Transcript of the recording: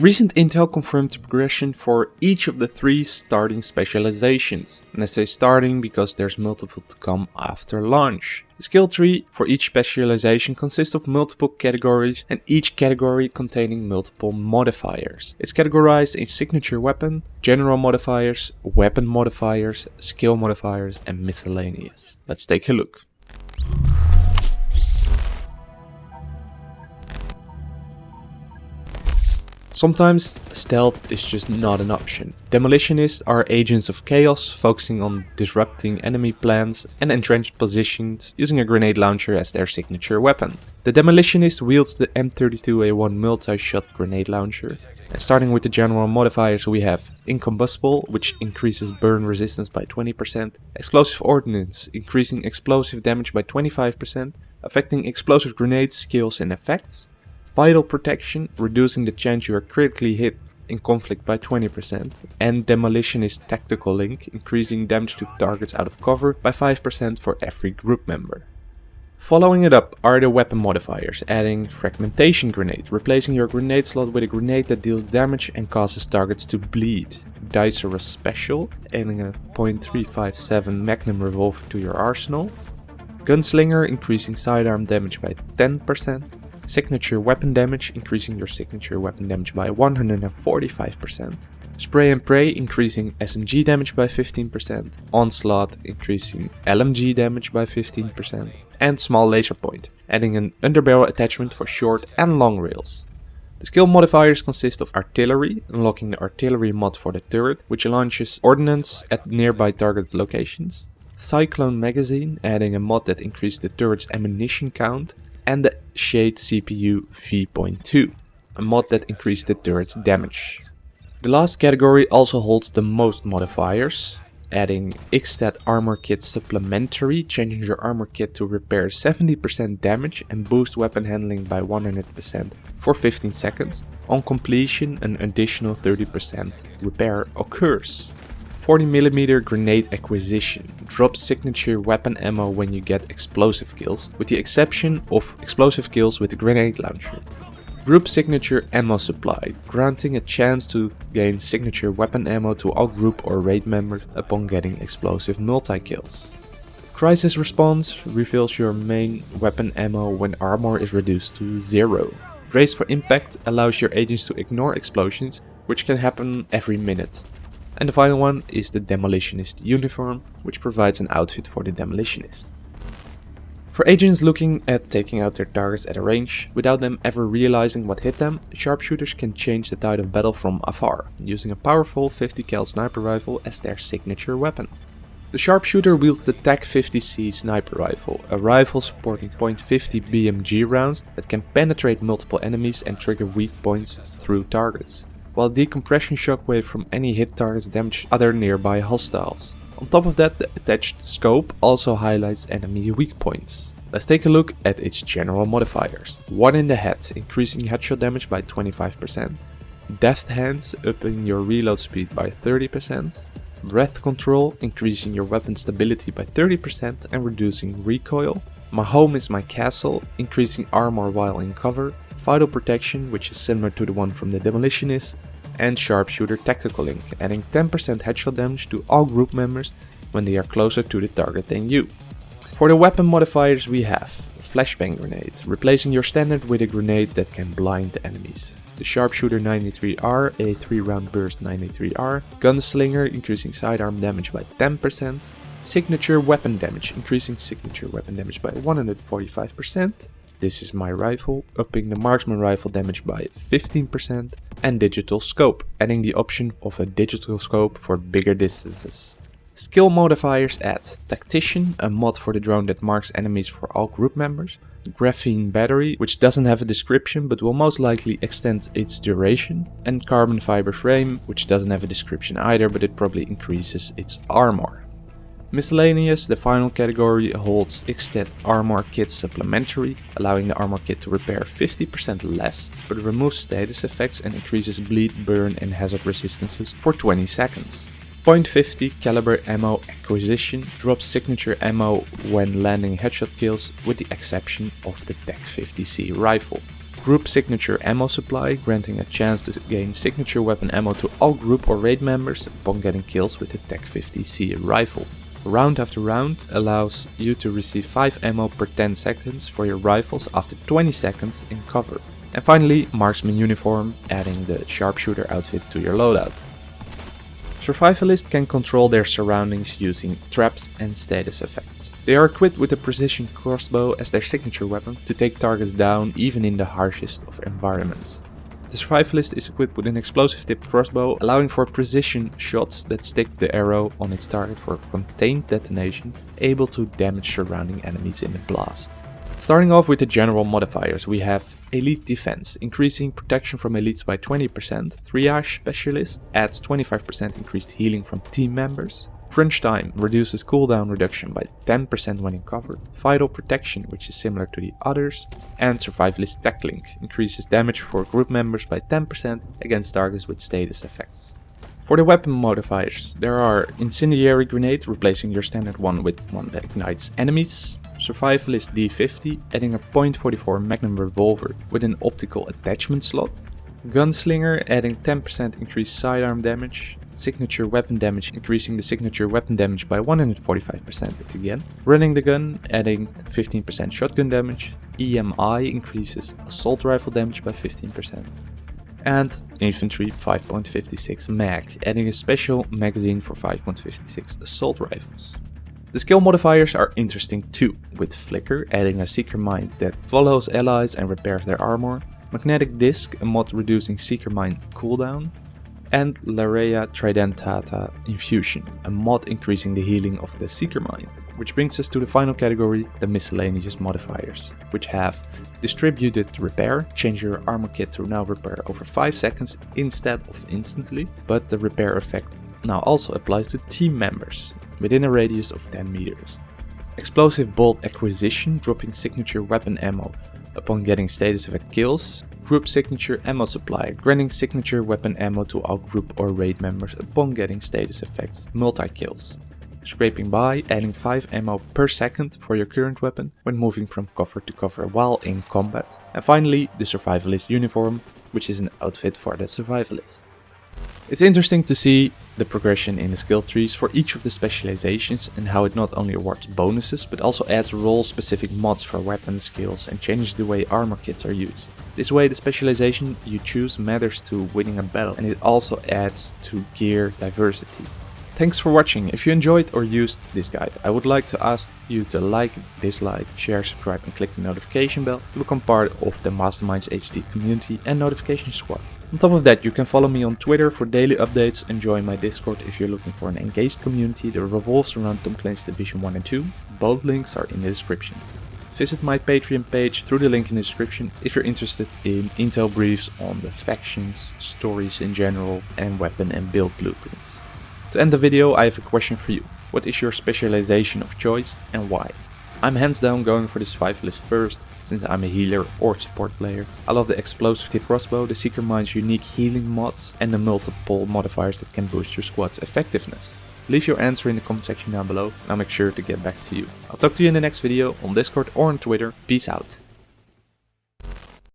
Recent intel confirmed progression for each of the three starting specializations. And I say starting because there's multiple to come after launch. The skill tree for each specialization consists of multiple categories and each category containing multiple modifiers. It's categorized in signature weapon, general modifiers, weapon modifiers, skill modifiers and miscellaneous. Let's take a look. Sometimes stealth is just not an option. Demolitionists are agents of chaos, focusing on disrupting enemy plans and entrenched positions using a grenade launcher as their signature weapon. The Demolitionist wields the M32A1 multi-shot grenade launcher. And starting with the general modifiers we have Incombustible, which increases burn resistance by 20%, Explosive Ordnance, increasing explosive damage by 25%, affecting explosive grenades, skills and effects, Vital Protection, reducing the chance you are critically hit in conflict by 20%, and Demolitionist Tactical Link, increasing damage to targets out of cover by 5% for every group member. Following it up are the weapon modifiers, adding Fragmentation Grenade, replacing your grenade slot with a grenade that deals damage and causes targets to bleed. Diceros Special, adding a .357 Magnum revolver to your arsenal. Gunslinger, increasing sidearm damage by 10%. Signature weapon damage, increasing your signature weapon damage by 145%. Spray and Pray, increasing SMG damage by 15%. Onslaught, increasing LMG damage by 15%. And Small Laser Point, adding an underbarrel attachment for short and long rails. The skill modifiers consist of Artillery, unlocking the Artillery mod for the turret, which launches ordnance at nearby target locations. Cyclone Magazine, adding a mod that increases the turret's ammunition count and the Shade CPU V.2, a mod that increased the turret's damage. The last category also holds the most modifiers, adding Xstat Armor Kit Supplementary, changing your armor kit to repair 70% damage and boost weapon handling by 100% for 15 seconds. On completion, an additional 30% repair occurs. 40mm grenade acquisition. Drops signature weapon ammo when you get explosive kills, with the exception of explosive kills with the grenade launcher. Group signature ammo supply, granting a chance to gain signature weapon ammo to all group or raid members upon getting explosive multi-kills. Crisis response refills your main weapon ammo when armor is reduced to zero. Brace for impact allows your agents to ignore explosions, which can happen every minute. And the final one is the Demolitionist uniform, which provides an outfit for the Demolitionist. For agents looking at taking out their targets at a range, without them ever realizing what hit them, sharpshooters can change the tide of battle from afar, using a powerful 50 cal sniper rifle as their signature weapon. The sharpshooter wields the TAC-50C sniper rifle, a rifle supporting .50 BMG rounds that can penetrate multiple enemies and trigger weak points through targets while decompression shockwave from any hit targets damage other nearby hostiles. On top of that, the attached scope also highlights enemy weak points. Let's take a look at its general modifiers. 1 in the head, increasing headshot damage by 25%. Deft hands, upping your reload speed by 30%. Breath control, increasing your weapon stability by 30% and reducing recoil. My home is my castle, increasing armor while in cover. Vital protection, which is similar to the one from the demolitionist and Sharpshooter Tactical Link, adding 10% headshot damage to all group members when they are closer to the target than you. For the weapon modifiers we have Flashbang Grenade, replacing your standard with a grenade that can blind enemies. The Sharpshooter 93R, a 3 round burst 93R, Gunslinger increasing sidearm damage by 10%, Signature Weapon Damage increasing signature weapon damage by 145%, this is my rifle, upping the marksman rifle damage by 15% and digital scope, adding the option of a digital scope for bigger distances. Skill modifiers add Tactician, a mod for the drone that marks enemies for all group members, Graphene Battery, which doesn't have a description but will most likely extend its duration, and Carbon Fiber Frame, which doesn't have a description either but it probably increases its armor. Miscellaneous, the final category, holds Xstat Armor Kit Supplementary, allowing the armor kit to repair 50% less, but removes status effects and increases bleed, burn and hazard resistances for 20 seconds. .50 caliber ammo acquisition drops signature ammo when landing headshot kills with the exception of the TAC-50C rifle. Group Signature Ammo Supply, granting a chance to gain signature weapon ammo to all group or raid members upon getting kills with the TAC-50C rifle. Round after round allows you to receive 5 ammo per 10 seconds for your rifles after 20 seconds in cover. And finally, Marksman Uniform, adding the Sharpshooter outfit to your loadout. Survivalists can control their surroundings using traps and status effects. They are equipped with a precision crossbow as their signature weapon to take targets down even in the harshest of environments. The survivalist is equipped with an explosive tipped crossbow, allowing for precision shots that stick the arrow on its target for contained detonation, able to damage surrounding enemies in a blast. Starting off with the general modifiers, we have Elite Defense, increasing protection from elites by 20%. Triage Specialist adds 25% increased healing from team members. Crunch Time reduces cooldown reduction by 10% when in cover. Vital Protection, which is similar to the others. And Survivalist Tech Link increases damage for group members by 10% against targets with status effects. For the weapon modifiers, there are Incendiary Grenade, replacing your standard one with one that ignites enemies. Survivalist D50, adding a .44 Magnum revolver with an optical attachment slot. Gunslinger, adding 10% increased sidearm damage. Signature weapon damage, increasing the signature weapon damage by 145% again. Running the gun, adding 15% shotgun damage. EMI increases assault rifle damage by 15%. And infantry 5.56 mag, adding a special magazine for 5.56 assault rifles. The skill modifiers are interesting too, with Flicker adding a Seeker Mine that follows allies and repairs their armor, Magnetic Disc, a mod reducing Seeker Mine cooldown, and Larrea Tridentata Infusion, a mod increasing the healing of the Seeker Mine. Which brings us to the final category, the miscellaneous modifiers, which have Distributed Repair, change your armor kit to now repair over 5 seconds instead of instantly, but the repair effect now also applies to team members, within a radius of 10 meters. Explosive Bolt Acquisition, dropping signature weapon ammo upon getting status effect kills. Group Signature Ammo Supply, granting signature weapon ammo to all group or raid members upon getting status effects multi-kills. Scraping by, adding 5 ammo per second for your current weapon when moving from cover to cover while in combat. And finally, the Survivalist Uniform, which is an outfit for the Survivalist. It's interesting to see the progression in the skill trees for each of the specializations and how it not only awards bonuses but also adds role specific mods for weapon skills and changes the way armor kits are used. This way the specialization you choose matters to winning a battle and it also adds to gear diversity. Thanks for watching. If you enjoyed or used this guide, I would like to ask you to like, dislike, share, subscribe and click the notification bell to become part of the Masterminds HD community and notification squad. On top of that, you can follow me on Twitter for daily updates and join my Discord if you're looking for an engaged community that revolves around Tom Clancy's Division 1 and 2. Both links are in the description. Visit my Patreon page through the link in the description if you're interested in intel briefs on the factions, stories in general, and weapon and build blueprints. To end the video, I have a question for you. What is your specialization of choice and why? I'm hands down going for the survivalist first, since I'm a healer or support player. I love the explosive tip crossbow, the Seeker Mine's unique healing mods, and the multiple modifiers that can boost your squad's effectiveness. Leave your answer in the comment section down below and I'll make sure to get back to you. I'll talk to you in the next video on Discord or on Twitter. Peace out.